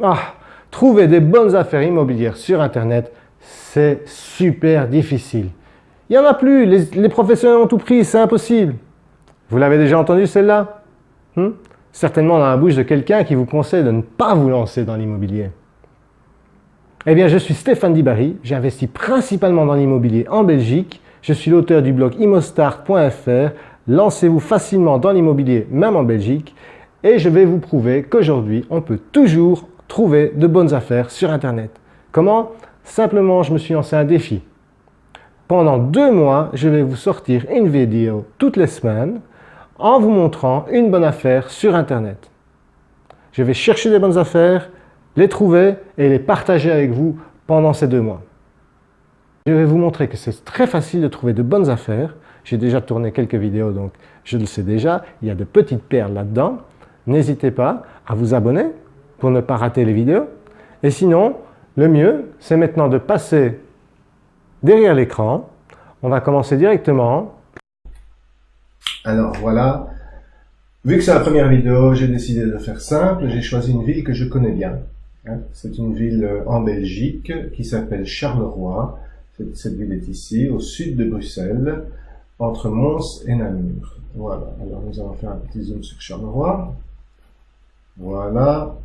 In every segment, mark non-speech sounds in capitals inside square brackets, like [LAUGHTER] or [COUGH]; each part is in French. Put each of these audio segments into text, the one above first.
Ah, trouver des bonnes affaires immobilières sur Internet, c'est super difficile. Il n'y en a plus, les, professionnels ont tout pris, c'est impossible. Vous l'avez déjà entendu celle-là? Hmm? Certainement dans la bouche de quelqu'un qui vous conseille de ne pas vous lancer dans l'immobilier. Eh bien, je suis Stéphane Dibary, j'investis principalement dans l'immobilier en Belgique. Je suis l'auteur du blog immostart.fr. Lancez-vous facilement dans l'immobilier, même en Belgique. Et je vais vous prouver qu'aujourd'hui, on peut toujours trouver de bonnes affaires sur Internet. Comment? Simplement, je me suis lancé un défi. Pendant deux mois, je vais vous sortir une vidéo toutes les semaines en vous montrant une bonne affaire sur Internet. Je vais chercher des bonnes affaires, les trouver et les partager avec vous pendant ces deux mois. Je vais vous montrer que c'est très facile de trouver de bonnes affaires. J'ai déjà tourné quelques vidéos, donc je le sais déjà. Il y a de petites perles là-dedans. N'hésitez pas à vous abonner ne pas rater les vidéos. Et sinon, le mieux, c'est maintenant de passer derrière l'écran. On va commencer directement. Alors voilà, vu que c'est la première vidéo, j'ai décidé de faire simple. J'ai choisi une ville que je connais bien. Hein. C'est une ville euh, en Belgique qui s'appelle Charleroi. Cette ville est ici, au sud de Bruxelles, entre Mons et Namur. Voilà, alors nous allons faire un petit zoom sur Charleroi. Voilà,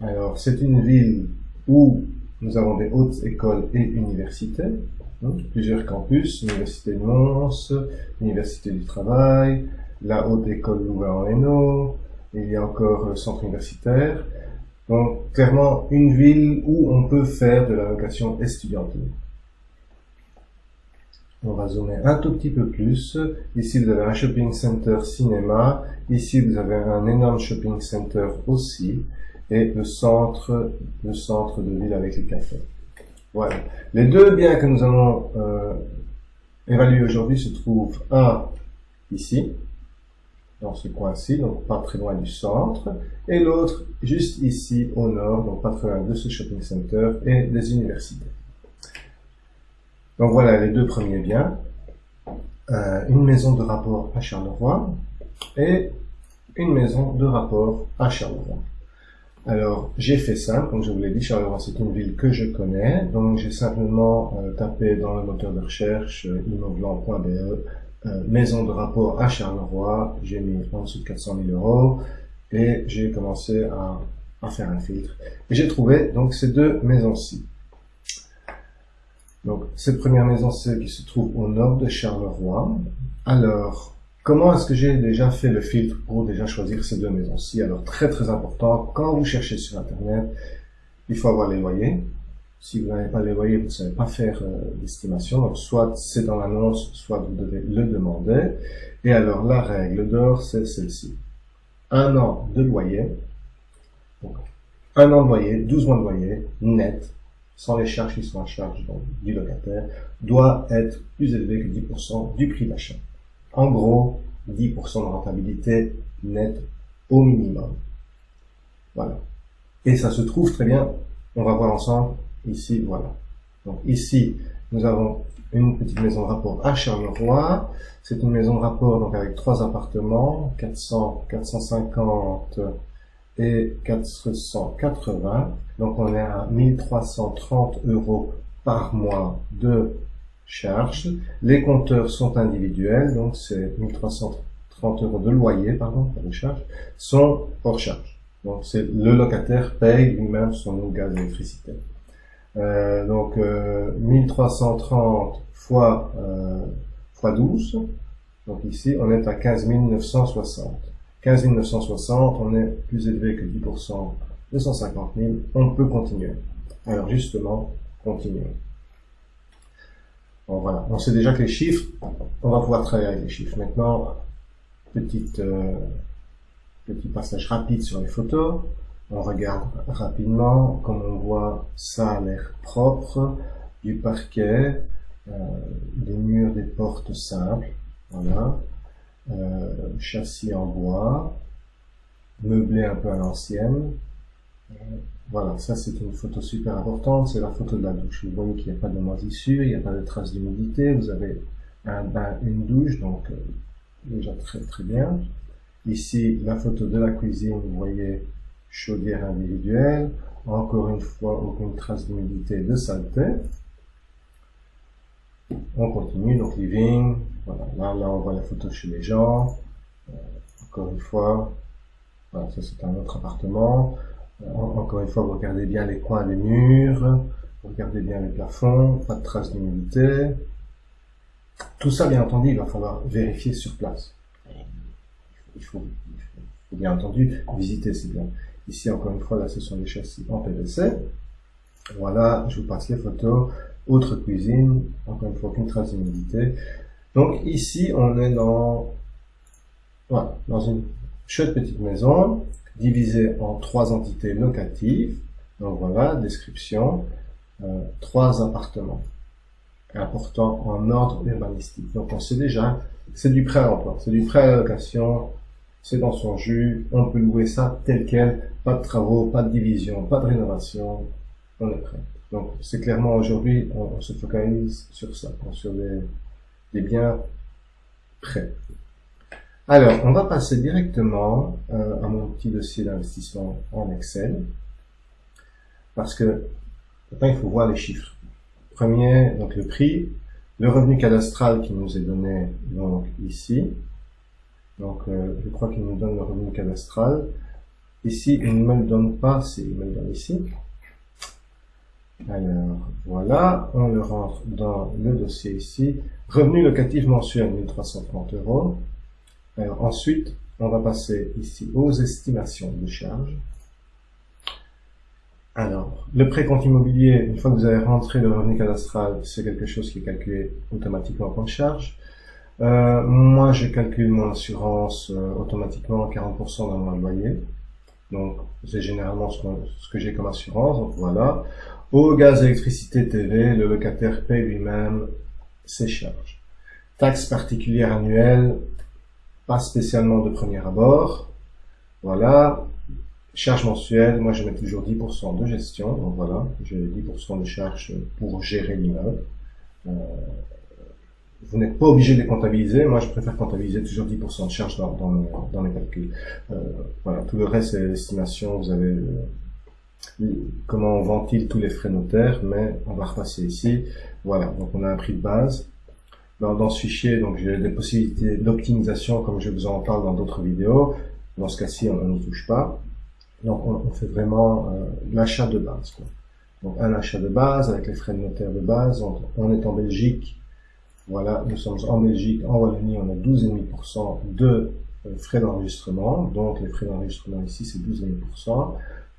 alors c'est une ville où nous avons des hautes écoles et universités, hein, plusieurs campus, Université de Mons, Université du Travail, la Haute École Louvain-en-Hainaut, il y a encore le centre universitaire. Donc clairement une ville où on peut faire de la location estudiantine. On va zoomer un tout petit peu plus. Ici, vous avez un shopping center cinéma. Ici, vous avez un énorme shopping center aussi et le centre, le centre de ville avec les cafés. Voilà. Les deux biens que nous allons euh, évaluer aujourd'hui se trouvent un ici, dans ce coin-ci, donc pas très loin du centre, et l'autre juste ici au nord, donc pas très loin de ce shopping center et des universités. Donc voilà les deux premiers biens. Euh, une maison de rapport à Charleroi et une maison de rapport à Charleroi. Alors, j'ai fait ça, comme je vous l'ai dit, Charleroi, c'est une ville que je connais, donc j'ai simplement euh, tapé dans le moteur de recherche euh, euh, maison de rapport à Charleroi, j'ai mis en dessous de 400 000 euros, et j'ai commencé à, à, faire un filtre. Et j'ai trouvé donc ces deux maisons-ci. Donc, cette première maison, c'est qui se trouve au nord de Charleroi. Alors, Comment est-ce que j'ai déjà fait le filtre pour déjà choisir ces deux maisons-ci? Alors très très important, quand vous cherchez sur Internet, il faut avoir les loyers. Si vous n'avez pas les loyers, vous ne savez pas faire euh, l'estimation. Donc soit c'est dans l'annonce, soit vous devez le demander. Et alors la règle d'or, c'est celle-ci. Un an de loyer, donc, un an de loyer, 12 mois de loyer, net, sans les charges qui sont en charge du locataire, doit être plus élevé que 10% du prix d'achat. En gros, 10% de rentabilité nette au minimum. Voilà. Et ça se trouve très bien, on va voir ensemble, ici, voilà. Donc ici, nous avons une petite maison de rapport à Charleroi. C'est une maison de rapport donc avec trois appartements, 400, 450 et 480. Donc on est à 1330 euros par mois de charge. Les compteurs sont individuels, donc c'est 1330 euros de loyer, pardon, pour les charges, sont hors charge. Donc c'est le locataire paye lui-même son gaz et électricité. Euh, donc euh, 1330 fois, euh, fois 12, donc ici on est à 15 960. 15 960, on est plus élevé que 10%, 250 000, on peut continuer. Alors justement, continuons. Bon, voilà, on sait déjà que les chiffres, on va pouvoir travailler les chiffres. Maintenant, petite, euh, petit passage rapide sur les photos. On regarde rapidement, comme on voit, ça a l'air propre, du parquet, euh, des murs, des portes simples, voilà, euh, châssis en bois, meublé un peu à l'ancienne, voilà, ça c'est une photo super importante, c'est la photo de la douche. Vous voyez qu'il n'y a pas de moisissure, il n'y a pas de traces d'humidité, vous avez un bain, une douche, donc euh, déjà très très bien. Ici, la photo de la cuisine, vous voyez chaudière individuelle, encore une fois, aucune trace d'humidité de saleté. On continue, donc living, voilà, là, là on voit la photo chez les gens, euh, encore une fois, ça c'est un autre appartement, encore une fois, regardez bien les coins des murs, regardez bien les plafonds, pas de traces d'humidité. Tout ça, bien entendu, il va falloir vérifier sur place. Il faut, bien entendu visiter, c'est bien. Ici, encore une fois, là, ce sont les châssis en PVC. Voilà, je vous passe les photos. Autre cuisine, encore une fois, aucune trace d'humidité. Donc ici, on est dans, voilà, dans une chouette petite maison, divisée en trois entités locatives. Donc voilà, description, euh, trois appartements importants en ordre urbanistique. Donc on sait déjà, c'est du prêt à l'emploi, c'est du prêt à la location, c'est dans son jus, on peut louer ça tel quel, pas de travaux, pas de division, pas de rénovation, on est prêt. Donc c'est clairement aujourd'hui, on, se focalise sur ça, sur des, biens prêts. Alors, on va passer directement euh, à mon petit dossier d'investissement en Excel, parce que maintenant il faut voir les chiffres. Premier, donc le prix, le revenu cadastral qui nous est donné donc ici. Donc euh, je crois qu'il nous donne le revenu cadastral. Ici, il ne me le donne pas, c'est il me le donne ici. Alors, voilà, on le rentre dans le dossier ici. Revenu locatif mensuel, 1330 euros. Alors, ensuite, on va passer ici aux estimations de charges. Alors, le précompte immobilier, une fois que vous avez rentré le revenu cadastral, c'est quelque chose qui est calculé automatiquement en charge. Euh, moi, je calcule mon assurance euh, automatiquement 40% dans mon loyer. Donc, c'est généralement ce, que j'ai comme assurance. Donc, voilà. Au gaz, électricité, TV, le locataire paye lui-même ses charges. Taxe particulière annuelle, pas spécialement de premier abord. Voilà. Charge mensuelle, moi je mets toujours 10% de gestion, donc voilà, j'ai 10% de charges pour gérer l'immeuble. Euh, vous n'êtes pas obligé de les comptabiliser, moi je préfère comptabiliser toujours 10% de charges dans, dans, calculs. Euh, voilà, tout le reste c'est l'estimation, vous avez comment on ventile tous les frais notaires, mais on va repasser ici. Voilà, donc on a un prix de base. Dans, ce fichier, donc j'ai des possibilités d'optimisation comme je vous en parle dans d'autres vidéos. Dans ce cas-ci, on n'y touche pas. Donc on, fait vraiment euh, l'achat de base. Quoi. Donc un achat de base avec les frais de notaire de base. On, est en Belgique. Voilà, nous sommes en Belgique, en Wallonie, on a 12,5% de euh, frais d'enregistrement. Donc les frais d'enregistrement ici, c'est 12,5%.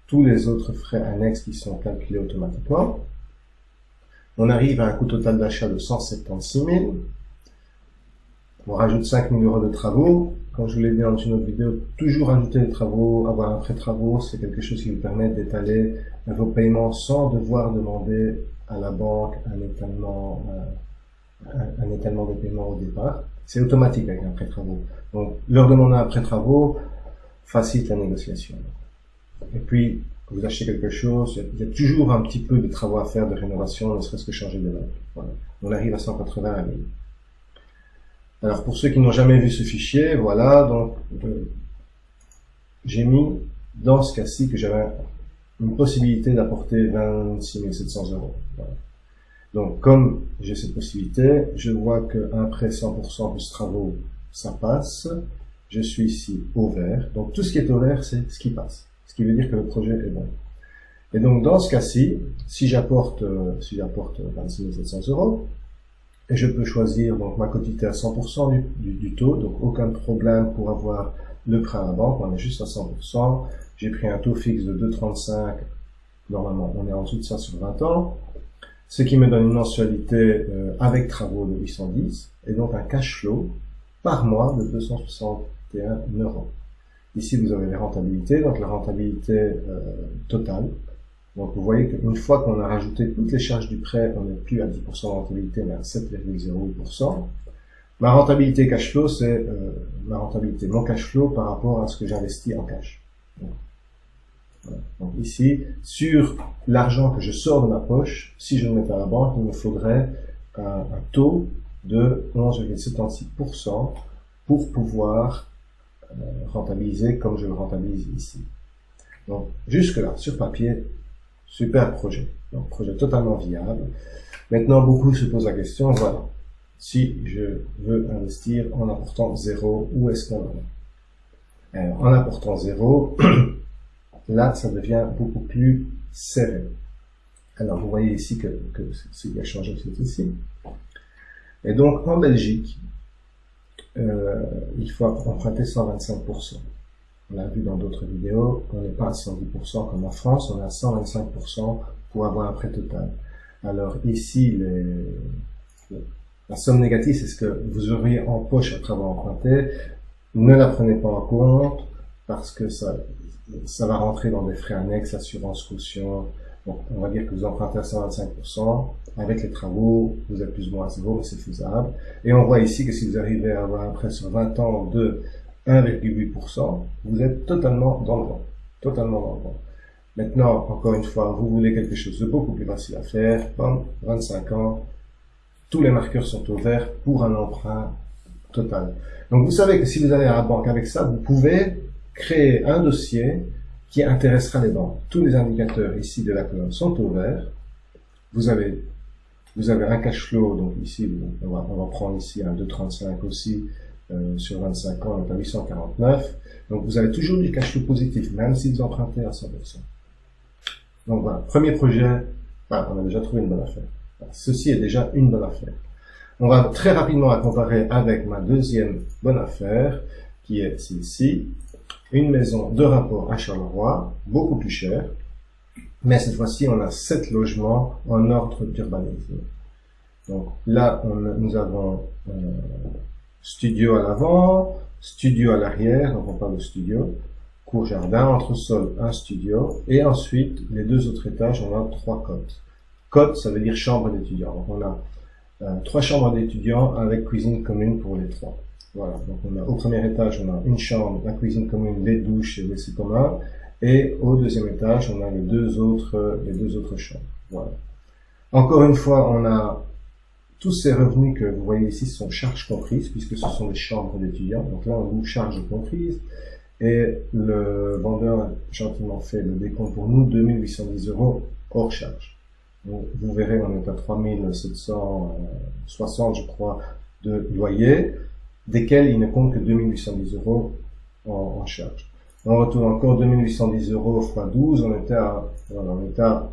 Tous les autres frais annexes qui sont calculés automatiquement. On arrive à un coût total d'achat de 176 000. On rajoute 5 000 euros de travaux. Comme je vous l'ai dit dans une autre vidéo, toujours ajouter des travaux, avoir un prêt travaux, c'est quelque chose qui vous permet d'étaler vos paiements sans devoir demander à la banque un étalement, euh, un, étalement de paiement au départ. C'est automatique avec un prêt travaux. Donc, leur demander un prêt travaux facilite la négociation. Et puis, vous achetez quelque chose, il y a toujours un petit peu de travaux à faire de rénovation, ne serait-ce que changer de meubles. Voilà. On arrive à 180 à 1000. Alors pour ceux qui n'ont jamais vu ce fichier, voilà, donc euh, j'ai mis dans ce cas-ci que j'avais une possibilité d'apporter 26 700 euros. Donc comme j'ai cette possibilité, je vois qu'un prêt 100% plus travaux, ça passe. Je suis ici au vert. Donc tout ce qui est au vert, c'est ce qui passe. Ce qui veut dire que le projet est bon. Et donc dans ce cas-ci, si j'apporte euh, si j'apporte 26 700 euros, et je peux choisir donc ma quotité à 100% du, du, taux, donc aucun problème pour avoir le prêt à la banque, on est juste à 100%. J'ai pris un taux fixe de 2,35, normalement on est en dessous de ça sur 20 ans, ce qui me donne une mensualité euh, avec travaux de 810, et donc un cash flow par mois de 261 euros. Ici vous avez les rentabilités, donc la rentabilité euh, totale, donc vous voyez qu'une fois qu'on a rajouté toutes les charges du prêt, on n'est plus à 10% de rentabilité, mais à 7,08%. Ma rentabilité cash flow, c'est euh, ma rentabilité, mon cash flow par rapport à ce que j'investis en cash. Donc, ici, sur l'argent que je sors de ma poche, si je le mets à la banque, il me faudrait un, taux de 11,76% pour pouvoir rentabiliser comme je le rentabilise ici. Donc, jusque-là, sur papier, super projet. Donc, projet totalement viable. Maintenant, beaucoup se posent la question, voilà, si je veux investir en apportant zéro, où est-ce qu'on en est? En apportant zéro, [CLEARS THROAT] là, ça devient beaucoup plus serré. Alors, vous voyez ici que, que ce qui a changé, c'est ici. Et donc, en Belgique, euh, il faut emprunter 125%. On l'a vu dans d'autres vidéos, on n'est pas à 110% comme en France, on est à 125% pour avoir un prêt total. Alors ici, les, la somme négative, c'est ce que vous auriez en poche après avoir emprunté. Ne la prenez pas en compte parce que ça, ça va rentrer dans des frais annexes, assurance, caution. On va dire que vous empruntez à 125%. Avec les travaux, vous êtes plus ou moins à zéro, mais c'est faisable. Et on voit ici que si vous arrivez à avoir un prêt sur 20 ans de 1,8%, vous êtes totalement dans le vent. Totalement dans le vent. Maintenant, encore une fois, vous voulez quelque chose de beaucoup plus facile à faire. 25 ans, tous les marqueurs sont au vert pour un emprunt total. Donc vous savez que si vous allez à la banque avec ça, vous pouvez créer un dossier qui intéressera les banques. Tous les indicateurs ici de la colonne sont au vert. Vous avez, vous avez un cash flow, donc ici, on va, on va prendre ici un 2,35 aussi, euh, sur 25 ans, on à 849. Donc vous avez toujours du cash flow positif, même si vous empruntez à 100%. Donc voilà, premier projet, on a déjà trouvé une bonne affaire. Ceci est déjà une bonne affaire. On va très rapidement la comparer avec ma deuxième bonne affaire, qui est celle-ci. Une maison de rapport à Charleroi, beaucoup plus chère. Mais cette fois-ci, on a sept logements en ordre d'urbanisme. Donc là, nous avons euh, studio à l'avant, studio à l'arrière, donc on parle de studio, cour jardin, entre sol, un studio, et ensuite, les deux autres étages, on a trois côtes. Côte, ça veut dire chambre d'étudiants. On a euh, trois chambres d'étudiants avec cuisine commune pour les trois. Voilà. Donc on a au premier étage, on a une chambre, la cuisine commune, les douches et WC commun. Et au deuxième étage, on a les deux autres, les deux autres chambres. Voilà. Encore une fois, on a tous ces revenus que vous voyez ici sont charges comprises, puisque ce sont des chambres d'étudiants. Donc là, on vous charges comprises. Et le vendeur a gentiment fait le décompte pour nous, 2810 euros hors charge. Vous, verrez, on est à 3760, je crois, de loyer, desquels il ne compte que 2810 euros en, charge. On retourne encore 2810 euros x 12, on était à, on était à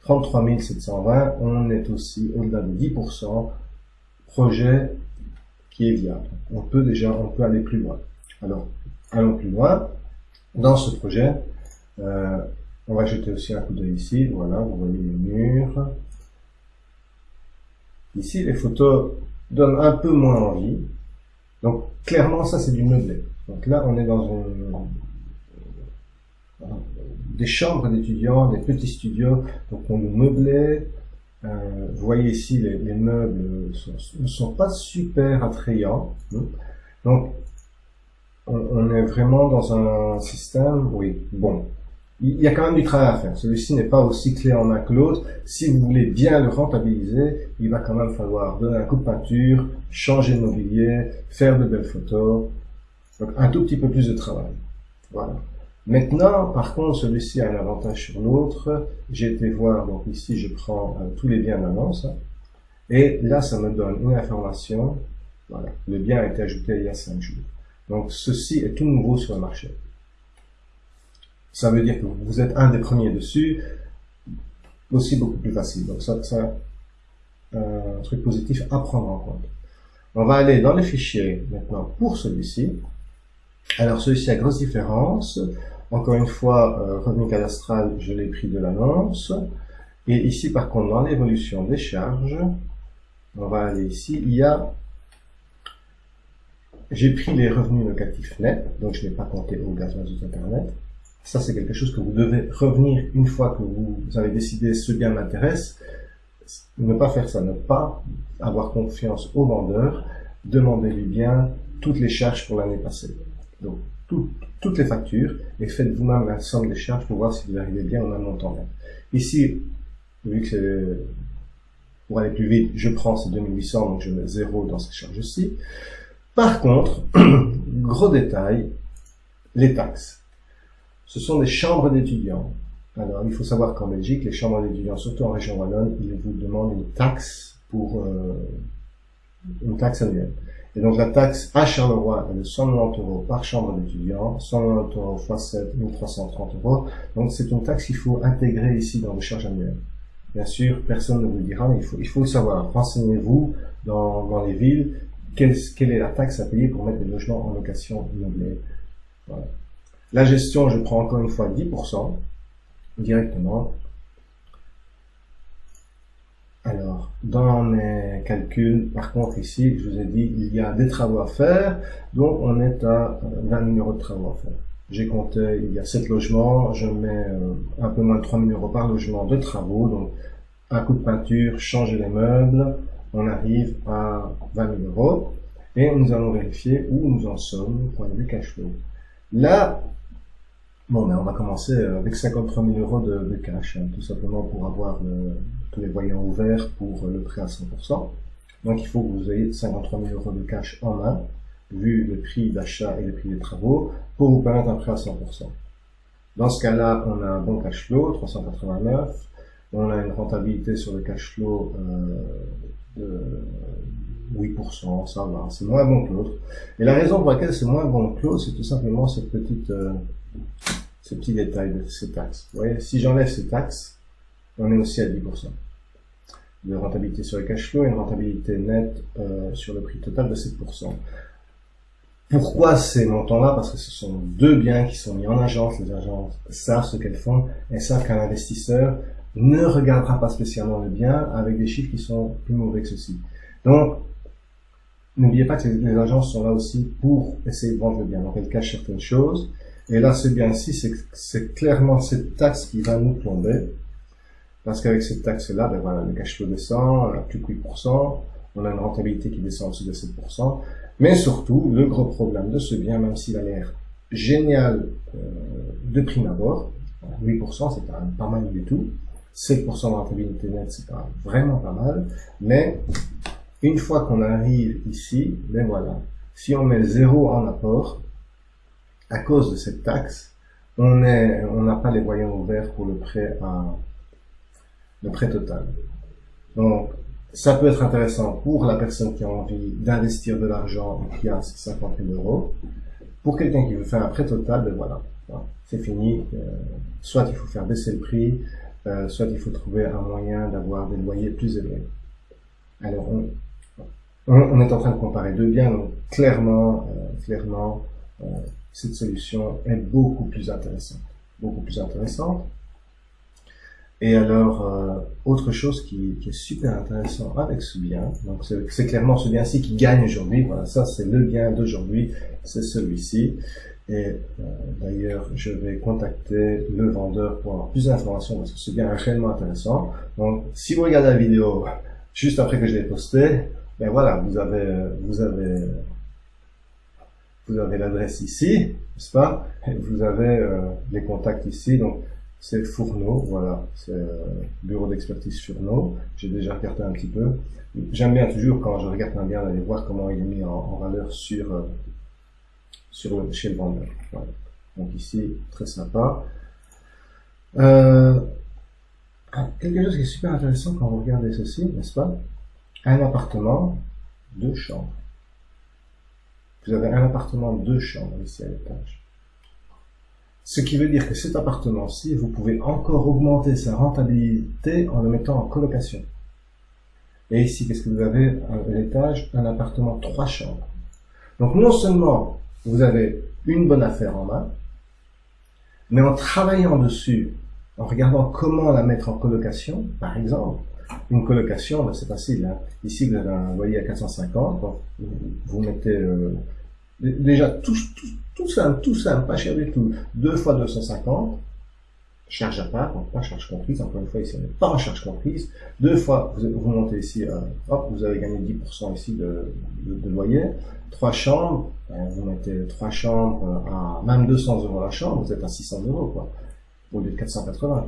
33 720, on est aussi au-delà de 10%, projet qui est viable. On peut déjà, on peut aller plus loin. Alors, allons plus loin. Dans ce projet, euh, on va jeter aussi un coup d'œil ici. Voilà, vous voyez les murs. Ici, les photos donnent un peu moins envie. Donc, clairement, ça, c'est du meublé. Donc là, on est dans une, des chambres d'étudiants, des petits studios. Donc, on nous meublait. Euh, vous voyez ici, les, meubles ne sont, pas super attrayants. Donc, on, on, est vraiment dans un système, oui, bon, il y a quand même du travail à faire. Celui-ci n'est pas aussi clé en main que l'autre. Si vous voulez bien le rentabiliser, il va quand même falloir donner un coup de peinture, changer de mobilier, faire de belles photos. Donc un tout petit peu plus de travail. Voilà. Maintenant, par contre, celui-ci a un avantage sur l'autre. J'ai été voir, donc ici je prends euh, tous les biens d'annonce. Hein. et là, ça me donne une information. Voilà. Le bien a été ajouté il y a 5 jours. Donc ceci est tout nouveau sur le marché ça veut dire que vous êtes un des premiers dessus, aussi beaucoup plus facile. Donc ça, c'est un truc positif à prendre en compte. On va aller dans les fichiers maintenant pour celui-ci. Alors celui-ci a grosse différence. Encore une fois, euh, revenu cadastral, je l'ai pris de l'annonce. Et ici, par contre, dans l'évolution des charges, on va aller ici, il y a... J'ai pris les revenus locatifs nets, donc je n'ai pas compté au gaz internet. Ça, c'est quelque chose que vous devez revenir une fois que vous avez décidé ce bien m'intéresse. Ne pas faire ça, ne pas avoir confiance au vendeur. Demandez-lui bien toutes les charges pour l'année passée. Donc, toutes les factures et faites vous-même la somme des charges pour voir si vous arrivez bien en un montant Ici, vu que c'est pour aller plus vite, je prends ces 2800, donc je mets 0 dans ces charges-ci. Par contre, [CLEARS THROAT] gros détail, les taxes. Ce sont des chambres d'étudiants. Alors, il faut savoir qu'en Belgique, les chambres d'étudiants, surtout en région wallonne, ils vous demandent une taxe pour euh, une taxe annuelle. Et donc la taxe à Charleroi est de 190 euros par chambre d'étudiants, 190 euros x 7, 1330 euros. Donc c'est une taxe qu'il faut intégrer ici dans le charges annuelles. Bien sûr, personne ne vous dira, mais il faut, il faut savoir. Renseignez-vous dans, dans les villes, quelle, quelle est la taxe à payer pour mettre des logements en location meublée. Voilà. La gestion, je prends encore une fois 10% directement. Alors, dans mes calculs, par contre, ici, je vous ai dit, il y a des travaux à faire, donc on est à 20 000 euros de travaux à faire. J'ai compté, il y a 7 logements, je mets euh, un peu moins de 3 000 euros par logement de travaux, donc un coup de peinture, changer les meubles, on arrive à 20 000 euros, et nous allons vérifier où nous en sommes, point de vue cash flow. Là, bon, ben, on va commencer avec 53 000 euros de, cash, hein, tout simplement pour avoir le, tous les voyants ouverts pour le prêt à 100%. Donc il faut que vous ayez 53 000 euros de cash en main, vu le prix d'achat et le prix des travaux, pour vous permettre un prêt à 100%. Dans ce cas-là, on a un bon cash flow, 389. On a une rentabilité sur le cash flow euh, de 8%, ça va, c'est moins bon que l'autre. Et la raison pour laquelle c'est moins bon que l'autre, c'est tout simplement cette petite, euh, ce petit détail de ces taxes. Vous voyez, si j'enlève ces taxes, on est aussi à 10% de rentabilité sur le cash flow et une rentabilité nette euh, sur le prix total de 7%. Pourquoi ces montants-là? Parce que ce sont deux biens qui sont mis en agence. Les agences savent ce qu'elles font et savent qu'un investisseur ne regardera pas spécialement le bien avec des chiffres qui sont plus mauvais que ceci. Donc, n'oubliez pas que les agences sont là aussi pour essayer de vendre le bien. Donc, elles cachent certaines choses. Et là, ce bien-ci, c'est clairement cette taxe qui va nous tomber. Parce qu'avec cette taxe-là, ben voilà, le cash flow descend, on a plus que 8%, on a une rentabilité qui descend en dessous de 7%. Mais surtout, le gros problème de ce bien, même s'il a l'air génial euh, de prime abord, 8% c'est quand pas mal du tout, 7% de rentabilité nette c'est quand même vraiment pas mal, mais une fois qu'on arrive ici, ben voilà, si on met zéro en apport, à cause de cette taxe, on n'a pas les voyants ouverts pour le prêt à le prêt total. Donc, ça peut être intéressant pour la personne qui a envie d'investir de l'argent et qui a 50 000 euros. Pour quelqu'un qui veut faire un prêt total, ben voilà, c'est fini. Euh, soit il faut faire baisser le prix, euh, soit il faut trouver un moyen d'avoir des loyers plus élevés. Alors, on, on, est en train de comparer deux biens, donc clairement, euh, clairement, cette solution est beaucoup plus intéressante. Beaucoup plus intéressante. Et alors, euh, autre chose qui, qui, est super intéressant avec ce bien, donc c'est clairement ce bien-ci qui gagne aujourd'hui, voilà, ça c'est le bien d'aujourd'hui, c'est celui-ci. Et euh, d'ailleurs, je vais contacter le vendeur pour avoir plus d'informations parce que ce bien est réellement intéressant. Donc, si vous regardez la vidéo juste après que je l'ai posté, ben voilà, vous avez, vous avez, vous avez l'adresse ici, n'est-ce pas? Et vous avez euh, les contacts ici, donc c'est Fourneau, voilà, c'est euh, bureau d'expertise Fourneau. J'ai déjà regardé un petit peu. J'aime bien toujours quand je regarde un bien d'aller voir comment il est mis en, valeur sur, euh, sur chez le vendeur. Donc ici, très sympa. Euh, quelque chose qui est super intéressant quand vous regardez ceci, n'est-ce pas? Un appartement, deux chambres. Vous avez un appartement, deux chambres ici à l'étage. Ce qui veut dire que cet appartement-ci, vous pouvez encore augmenter sa rentabilité en le mettant en colocation. Et ici, qu'est-ce que vous avez à l'étage? Un appartement trois chambres. Donc non seulement vous avez une bonne affaire en main, mais en travaillant dessus, en regardant comment la mettre en colocation, par exemple, une colocation, ben, c'est facile. Ici, vous avez un loyer à 450, vous mettez euh, déjà tout, tout, tout simple, tout simple, pas cher du tout. 2 fois 250, charge à part, donc pas charge comprise, encore une fois ici on n'est pas en charge comprise. Deux fois, vous, montez ici, euh, hop, vous avez gagné 10% ici de, loyer. Trois chambres, ben, vous mettez trois chambres à même 200 euros la chambre, vous êtes à 600 euros quoi, au lieu de 480.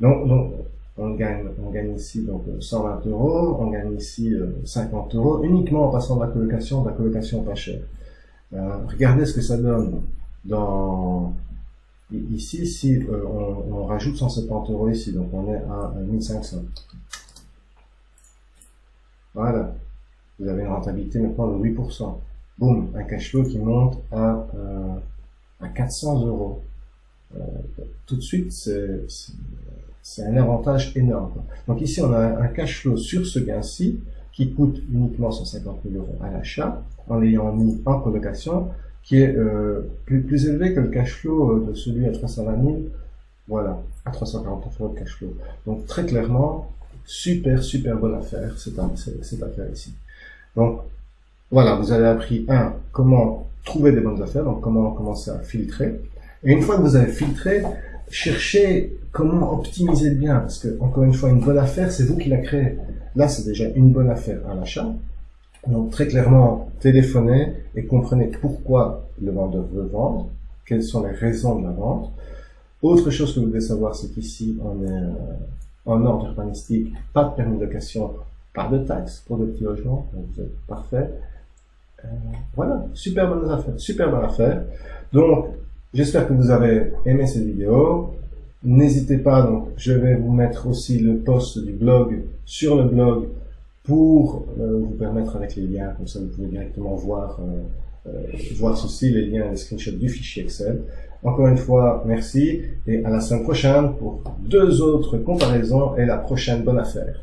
Donc, donc on gagne, on gagne ici donc 120 euros, on gagne ici 50 euh, euros uniquement en passant de la colocation, de la colocation pas chère. Euh, regardez ce que ça donne dans Ici, si euh, on, rajoute 170 euros ici, donc on est à 1500. Voilà. Vous avez une rentabilité maintenant de 8%. Boum, un cash flow qui monte à, euh, à 400 euros. Euh, tout de suite, c'est un avantage énorme. Donc ici, on a un cash flow sur ce gain-ci qui coûte uniquement 150 000 euros à l'achat, en l'ayant mis en colocation, qui est euh, plus, élevé que le cash flow euh, de celui à 320 000, voilà, à 340 euros de cash flow. Donc très clairement, super, super bonne affaire, cette, cette affaire ici. Donc voilà, vous avez appris, un, comment trouver des bonnes affaires, donc comment commencer à filtrer. Et une fois que vous avez filtré, cherchez comment optimiser le bien, parce que, encore une fois, une bonne affaire, c'est vous qui la créez. Là, c'est déjà une bonne affaire à l'achat. Donc, très clairement, téléphonez et comprenez pourquoi le vendeur veut vendre, quelles sont les raisons de la vente. Autre chose que vous devez savoir, c'est qu'ici, on est euh, en ordre urbanistique, pas de permis de location, pas de taxes pour des petits logements, donc vous parfait. Euh, voilà, super bonne affaire, super bonne affaire. Donc, j'espère que vous avez aimé cette vidéo. N'hésitez pas, donc, je vais vous mettre aussi le post du blog sur le blog pour euh, vous permettre avec les liens, comme ça vous pouvez directement voir, euh, euh, voir ceci, les liens, les screenshots du fichier Excel. Encore une fois, merci et à la semaine prochaine pour deux autres comparaisons et la prochaine bonne affaire.